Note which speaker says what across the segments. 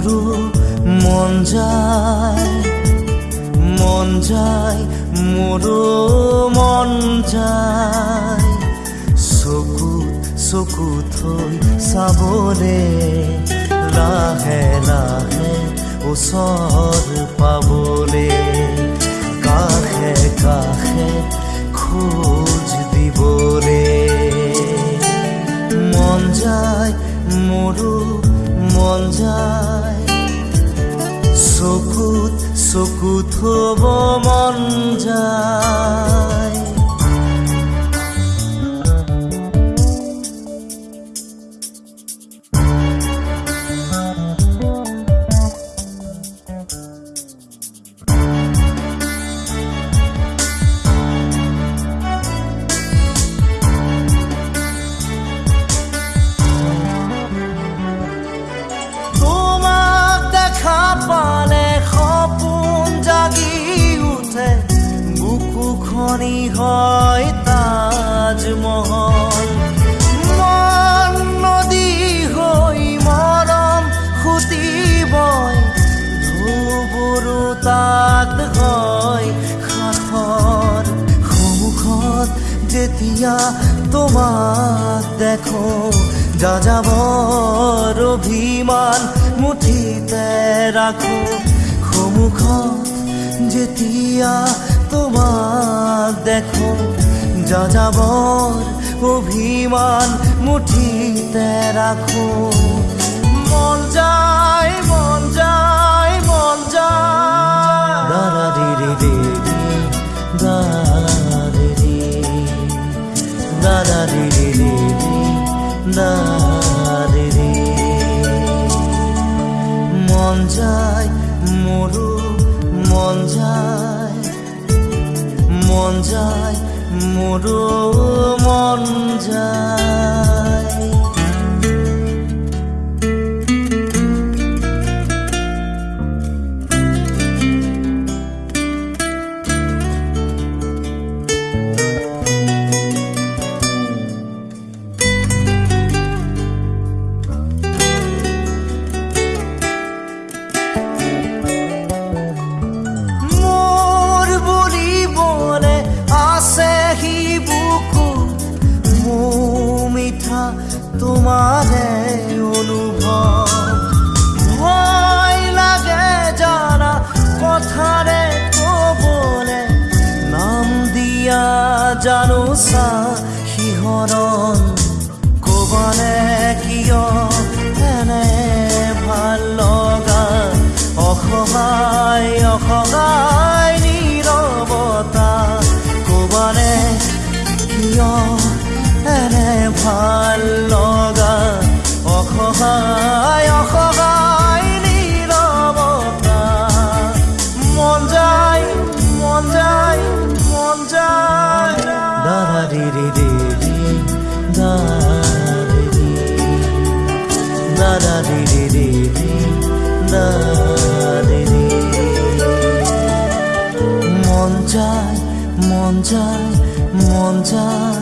Speaker 1: মোৰো মন যায় মন যায় মোৰো মন যায়। চকুত চকু থৈ চাবলে লাহে লাহে ওচৰ পাবলে। কাষে কাষে খোজ দিবলে। মন যায় মোৰো মন যায়। চকুত চকুত থব মন যায়। যেতিয়া তোমার দেখো যা যাযাবৰ অভিমান মুঠিতে রাখো খমুখ যেতিয়া তোমার দেখো যা যাযাবৰ অভিমান মুঠিতে ৰাখো যায় মোৰো মন যায় মন যায় মোৰো মন তোমাৰে অনুভৱ ভয় লাগে জানা কথাৰে কবলে নাম দিয়া জানো চা শিহৰণ কবানে কিয় এনে ভালো লগা। অসহায় অসহায় নীৰৱতা কবানে কিয় এনে ভালো লগা মন যায় মন মন যায়। মন যায় মন যায় মন যায়।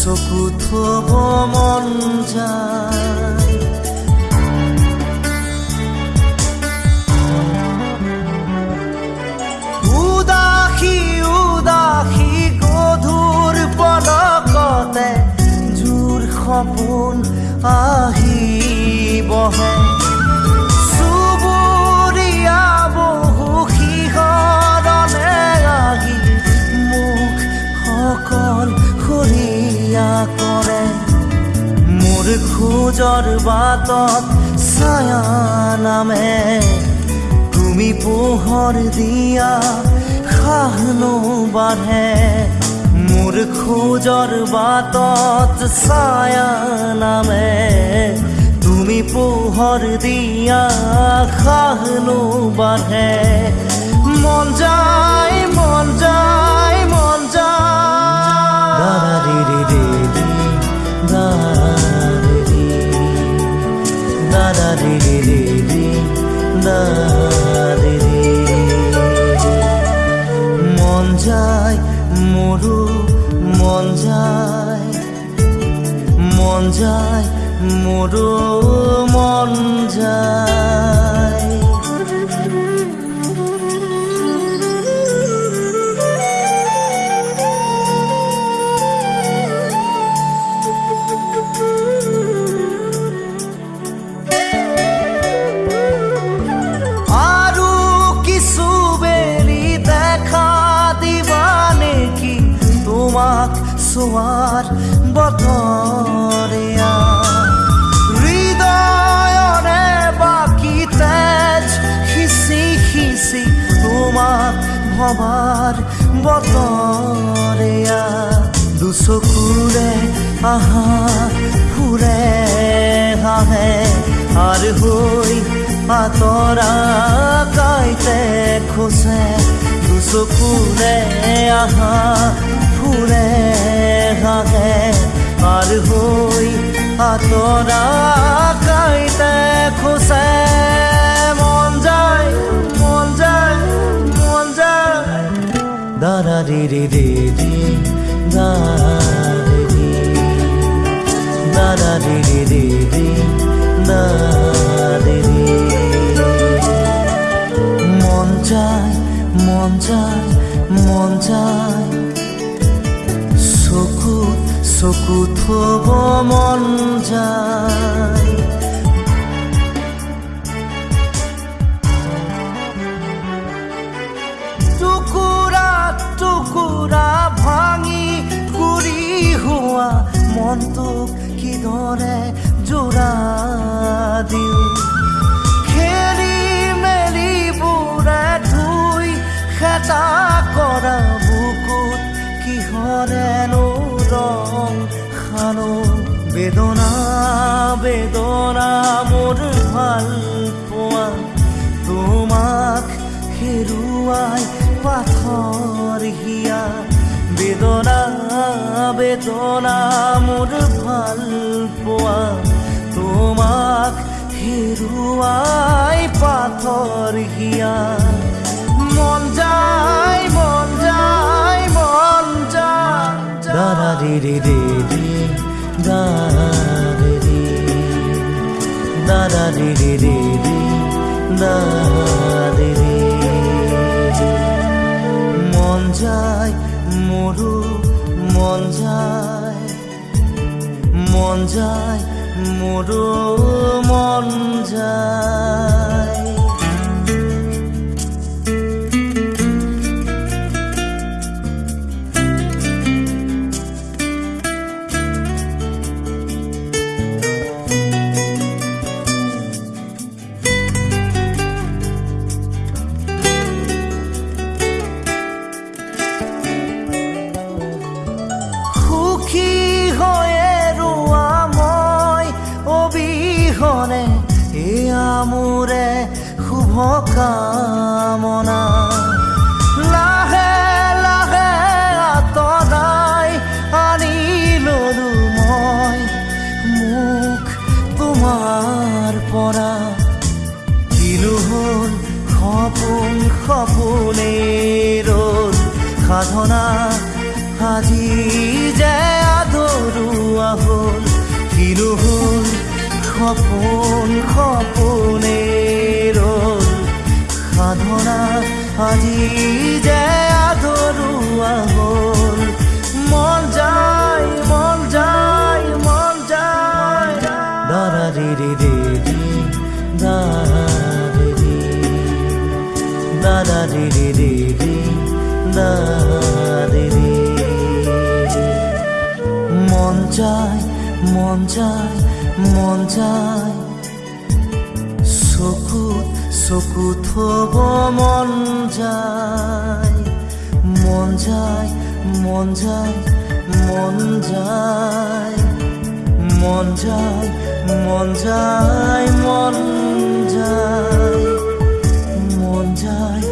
Speaker 1: চকু থব মন যায়। উদাসী উদাসী গধুৰ পদকতে জোৰ সপোন আহি বহে খোজৰ বাটত নামে তুমি পোহৰ দিয়া সাহনো বাঢ়ে। মোৰ খোজৰ বাটত ছায়া নামে তুমি পোহৰ দিয়া সাহনো বাঢ়ে। মন যায় মন যায় মন যায়। মোৰো মন যায় মন যায় মোৰো চোৱাৰ বতৰীয়া হৃদয়ৰে বাকী তেজ সিঁচি সিঁচি তোমাক ভবাৰ বতৰীয়া দুচকুৰে আহা ফুৰে হাঁহে আৰ হই আতৰা গাইতে খোঁজে। দুচকুৰে আহা ফুৰে হাঁহে আর হই আতরা গাইতে খোঁজে মন যায় মন যায় মন যায় দাদা রে রে রে রে দা রে রে দাদা রে রে রে রে দা রে রে মন যায় মন যায় মন যায় চকুত থব মন যায়। টুকুৰা টুকুৰা ভাঙি ঘূৰি হোৱা মনটোক কিদৰে জোৰা দিওঁ। খেলি মেলি বুঢ়া ধুই, খেতা কৰা বেদনা বেদনা মোৰ ভালো পোৱা তোমাক হেৰুৱাই পাথৰ হিয়া। বেদনা বেদনা মোৰ ভালো পোৱা তোমাক হেৰুৱাই পাথৰ হিয়া। মন যায় মন যায় মন যায় দাদা রে রে রে। রে দাদা রে রে মন যায় মোৰো মন যায় মন যায় মোৰো মন যায়। মোৰে শুভ কামনা। লাহে লাহে আঁতৰাই আনি ললো মই মোক তোমাৰ পৰা কিলো হ'ল সপোন সপোনেই ৰ'ল সাধনা। আজি যে আধৰুৱা হ'ল কিলো হ'ল সপোনেই ৰ'ল সাধনা আজি যে আধৰুৱা হ'ল মন যায় মন যায় মন যায়। দাদা রে রে রে রে দাদা রে দাদা রে রে রে মন যায় মন যায় মন যায় চকুত চকু থব মন যায় মন যায় মন যায় মন যায় মন যায় মন যায় মন যায় মন যায়